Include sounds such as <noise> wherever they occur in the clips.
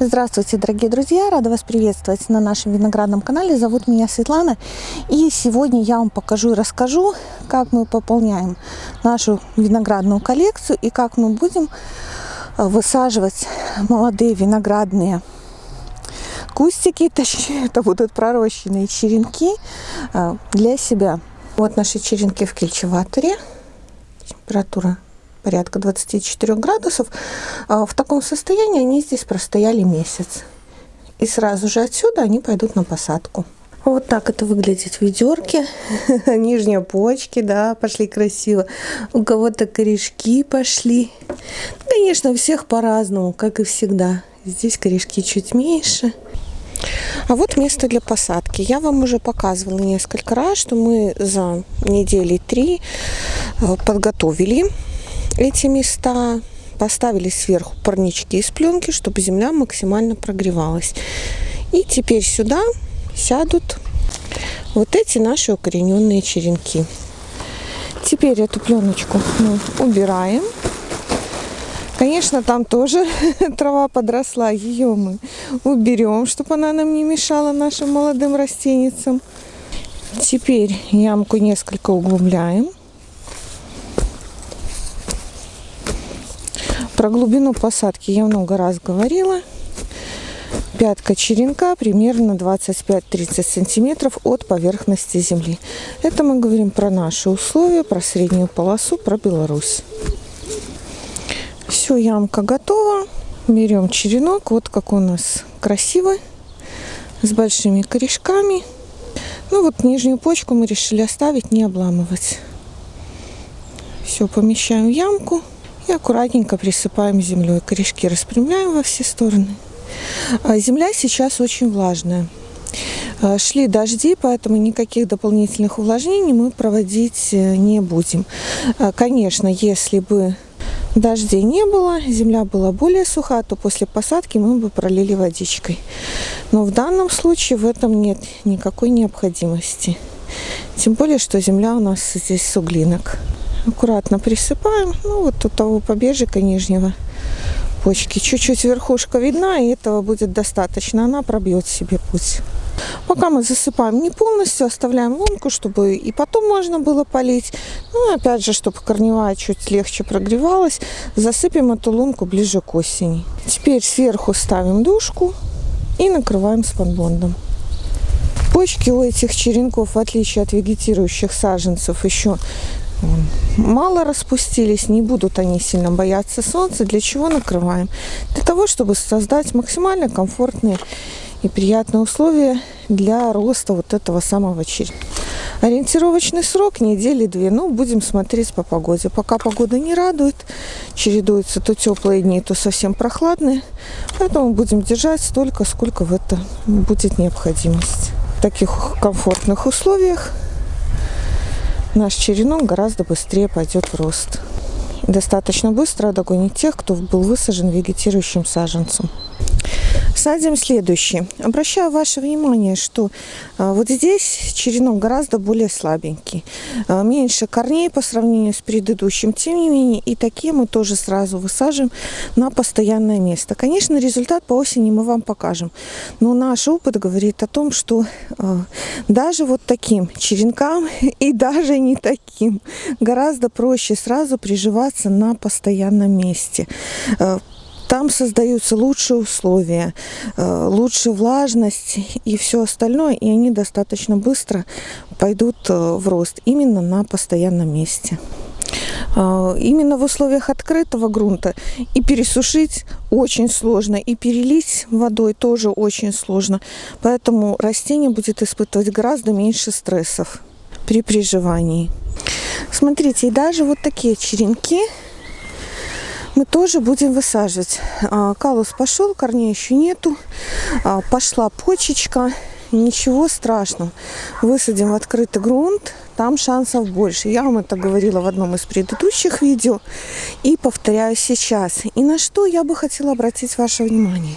Здравствуйте, дорогие друзья! Рада вас приветствовать на нашем виноградном канале. Зовут меня Светлана. И сегодня я вам покажу и расскажу, как мы пополняем нашу виноградную коллекцию и как мы будем э, высаживать молодые виноградные кустики, <laughs> точнее, это будут пророщенные черенки э, для себя. Вот наши черенки в кельчеваторе. Температура порядка 24 градусов. А в таком состоянии они здесь простояли месяц. И сразу же отсюда они пойдут на посадку. Вот так это выглядит в ведерке. <laughs> Нижние почки, да, пошли красиво. У кого-то корешки пошли. Конечно, у всех по-разному, как и всегда. Здесь корешки чуть меньше. А вот место для посадки. Я вам уже показывала несколько раз, что мы за недели три э, подготовили эти места, поставили сверху парнички из пленки, чтобы земля максимально прогревалась. И теперь сюда сядут вот эти наши укорененные черенки. Теперь эту пленочку мы убираем. Конечно, там тоже <laughs> трава подросла, ее мы уберем, чтобы она нам не мешала нашим молодым растеницам. Теперь ямку несколько углубляем. Про глубину посадки я много раз говорила. Пятка черенка примерно 25-30 сантиметров от поверхности земли. Это мы говорим про наши условия, про среднюю полосу, про Беларусь. Все, ямка готова. Берем черенок. Вот как у нас красивый. С большими корешками. Ну вот нижнюю почку мы решили оставить, не обламывать. Все, помещаем в ямку. И аккуратненько присыпаем землей. Корешки распрямляем во все стороны. А земля сейчас очень влажная. А, шли дожди, поэтому никаких дополнительных увлажнений мы проводить э, не будем. А, конечно, если бы дождей не было, земля была более суха, то после посадки мы бы пролили водичкой. Но в данном случае в этом нет никакой необходимости. Тем более, что земля у нас здесь суглинок аккуратно присыпаем. Ну, вот у того побежика нижнего почки. Чуть-чуть верхушка видна, и этого будет достаточно. Она пробьет себе путь. Пока мы засыпаем не полностью, оставляем лунку, чтобы и потом можно было полить. Ну, опять же, чтобы корневая чуть легче прогревалась, засыпем эту лунку ближе к осени. Теперь сверху ставим душку и накрываем спанбондом. Почки у этих черенков, в отличие от вегетирующих саженцев, еще мало распустились, не будут они сильно бояться солнца. Для чего накрываем? Для того, чтобы создать максимально комфортные и приятные условия для роста вот этого самого черенка. Ориентировочный срок недели две. Ну, будем смотреть по погоде. Пока погода не радует, чередуются то теплые дни, то совсем прохладные. Поэтому будем держать столько, сколько в это будет необходимость. В таких комфортных условиях наш черенок гораздо быстрее пойдет в рост. Достаточно быстро догонит тех, кто был высажен вегетирующим саженцем. Садим следующий. Обращаю ваше внимание, что а, вот здесь черенок гораздо более слабенький. А, меньше корней по сравнению с предыдущим. Тем не менее, и такие мы тоже сразу высаживаем на постоянное место. Конечно, результат по осени мы вам покажем. Но наш опыт говорит о том, что а, даже вот таким черенкам <laughs> и даже не таким гораздо проще сразу приживаться на постоянном месте там создаются лучшие условия, э, лучшая влажность и все остальное, и они достаточно быстро пойдут э, в рост именно на постоянном месте. Э, именно в условиях открытого грунта и пересушить очень сложно, и перелить водой тоже очень сложно. Поэтому растение будет испытывать гораздо меньше стрессов при приживании. Смотрите, и даже вот такие черенки мы тоже будем высаживать. А, калус пошел, корней еще нету. А, пошла почечка. Ничего страшного. Высадим в открытый грунт, там шансов больше. Я вам это говорила в одном из предыдущих видео и повторяю сейчас. И на что я бы хотела обратить ваше внимание.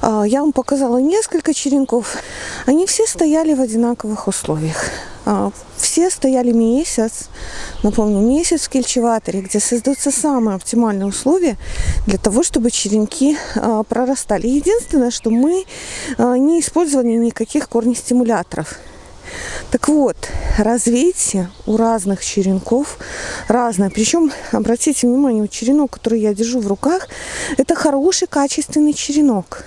А, я вам показала несколько черенков. Они все стояли в одинаковых условиях. А, все стояли месяц, напомню, месяц в кельчеваторе, где создаются самые оптимальные условия для того, чтобы черенки а, прорастали. Единственное, что мы а, не использовали никаких корнестимуляторов. Так вот, развитие у разных черенков разное. Причем, обратите внимание, черенок, который я держу в руках, это хороший, качественный черенок.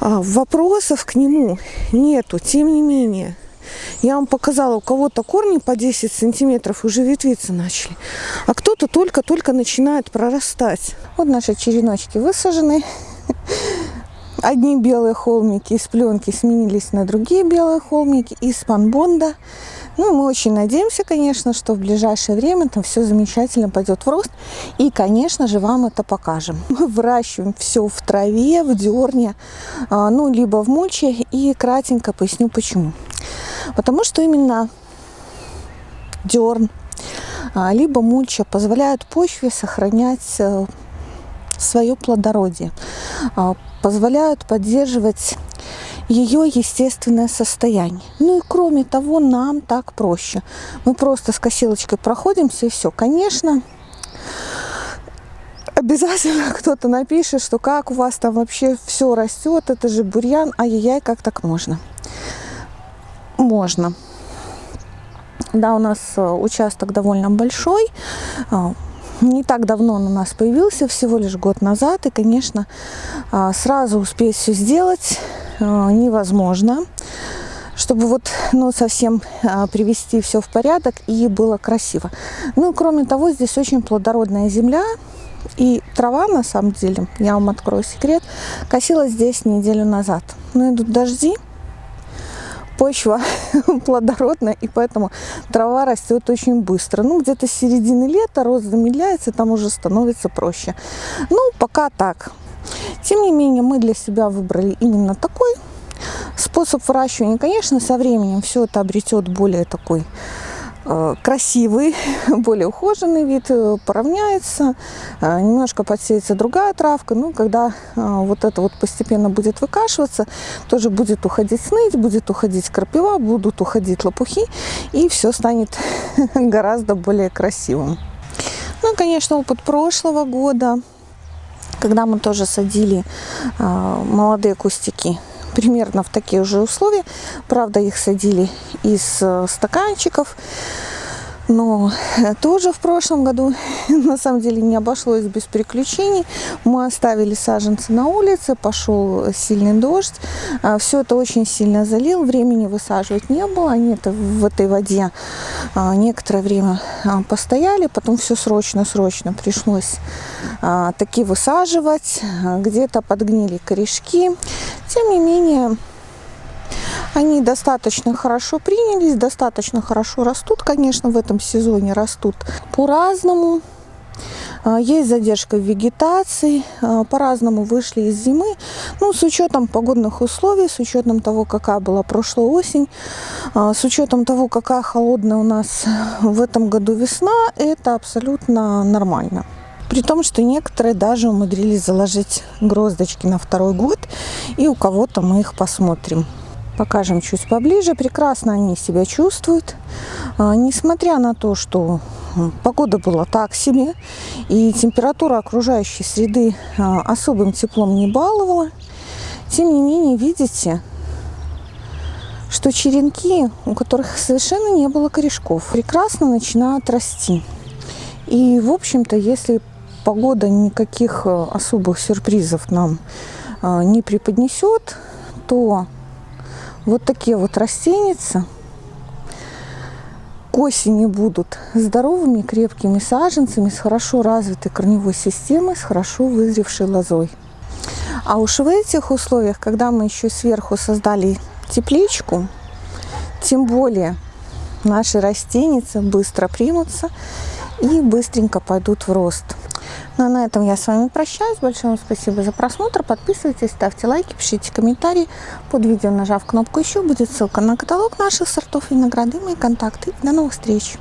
Вопросов к нему нету. Тем не менее, я вам показала, у кого-то корни по 10 сантиметров уже ветвиться начали, а кто-то только-только начинает прорастать. Вот наши череночки высажены. Одни белые холмики из пленки сменились на другие белые холмики из панбонда. Ну, мы очень надеемся, конечно, что в ближайшее время там все замечательно пойдет в рост. И, конечно же, вам это покажем. Мы выращиваем все в траве, в дерне, а, ну, либо в мульче. И кратенько поясню, почему. Потому что именно дерн, а, либо мульча позволяют почве сохранять э, свое плодородие, а, позволяют поддерживать ее естественное состояние. Ну и кроме того, нам так проще. Мы просто с косилочкой проходимся и все. Конечно, обязательно <laughs> кто-то напишет, что как у вас там вообще все растет, это же бурьян, ай-яй-яй, как так можно? Можно. Да, у нас э, участок довольно большой. А, не так давно он у нас появился, всего лишь год назад. И, конечно, а, сразу успеть все сделать а, невозможно чтобы вот ну, совсем привести все в порядок и было красиво. Ну кроме того, здесь очень плодородная земля, и трава, на самом деле, я вам открою секрет, косилась здесь неделю назад. Но идут дожди, почва <laughs> плодородная, и поэтому трава растет очень быстро. Ну, где-то с середины лета рост замедляется, там уже становится проще. Ну, пока так. Тем не менее, мы для себя выбрали именно такой способ выращивания. Конечно, со временем все это обретет более такой красивый, <laughs> более ухоженный вид, э, поравняется, э, немножко подсеется другая травка. Ну, когда вот это вот постепенно будет выкашиваться, тоже будет уходить сныть, будет уходить крапива, будут уходить лопухи, и все станет <laughs> гораздо более красивым. Ну, конечно, опыт прошлого года, когда мы тоже садили молодые кустики примерно в такие же условия. Правда, их садили из э, стаканчиков. Но тоже в прошлом году <laughs> на самом деле не обошлось без приключений. Мы оставили саженцы на улице, пошел сильный дождь. А, Все это очень сильно залил, времени высаживать не было. Они это в этой воде а, некоторое время а, постояли, потом все срочно-срочно пришлось таки высаживать. Где-то подгнили корешки. Тем не менее, они достаточно хорошо принялись, достаточно хорошо растут, конечно, в этом сезоне растут по-разному. А, есть задержка вегетации, а, по-разному вышли из зимы. Ну, с учетом погодных условий, с учетом того, какая была прошлая осень, а, с учетом того, какая холодная у нас в этом году весна, это абсолютно нормально. При том, что некоторые даже умудрились заложить гроздочки на второй год, и у кого-то мы их посмотрим. Покажем чуть поближе. Прекрасно они себя чувствуют. А, несмотря на то, что погода была так себе, и температура окружающей среды а, особым теплом не баловала, тем не менее, видите, что черенки, у которых совершенно не было корешков, прекрасно начинают расти. И, в общем-то, если погода никаких а, особых сюрпризов нам не преподнесет, то вот такие вот растеницы к осени будут здоровыми, крепкими саженцами с хорошо развитой корневой системой, с хорошо вызревшей лозой. А уж в этих условиях, когда мы еще сверху создали тепличку, тем более наши растеницы быстро примутся и быстренько пойдут в рост. Ну а на этом я с вами прощаюсь. Большое вам спасибо за просмотр. Подписывайтесь, ставьте лайки, пишите комментарии. Под видео, нажав кнопку «Еще», будет ссылка на каталог наших сортов винограда и мои контакты. До новых встреч!